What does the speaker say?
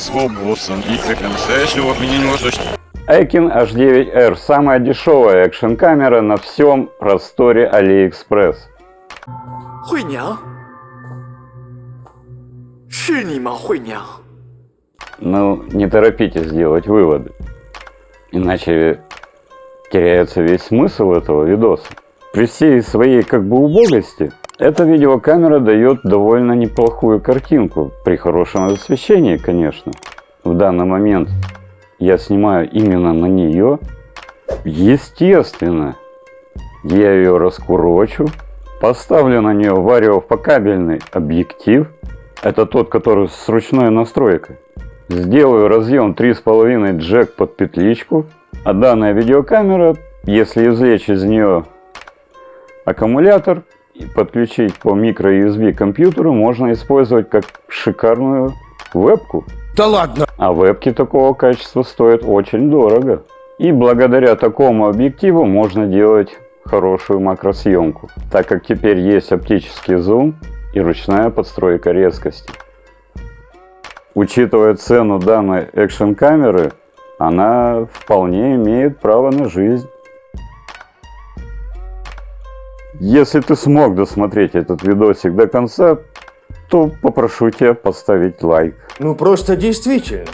с боссом и как настоящего от меня не можешь Aikin H9R – самая дешевая экшн-камера на всем просторе AliExpress. 惠娘，是你吗，惠娘？ Ну, не торопитесь делать выводы, иначе теряется весь смысл этого видоса. При всей своей как бы убогости, эта видеокамера дает довольно неплохую картинку, при хорошем освещении, конечно. В данный момент я снимаю именно на нее. Естественно, я ее раскурочу, поставлю на нее вариопокабельный объектив. Это тот, который с ручной настройкой. Сделаю разъем 3,5 джек под петличку. А данная видеокамера, если извлечь из нее аккумулятор подключить по микро USB компьютеру, можно использовать как шикарную вебку. Да ладно! А вебки такого качества стоят очень дорого. И благодаря такому объективу можно делать хорошую макросъемку, так как теперь есть оптический зум и ручная подстройка резкости. Учитывая цену данной экшн камеры, она вполне имеет право на жизнь. Если ты смог досмотреть этот видосик до конца, то попрошу тебя поставить лайк. Ну просто действительно.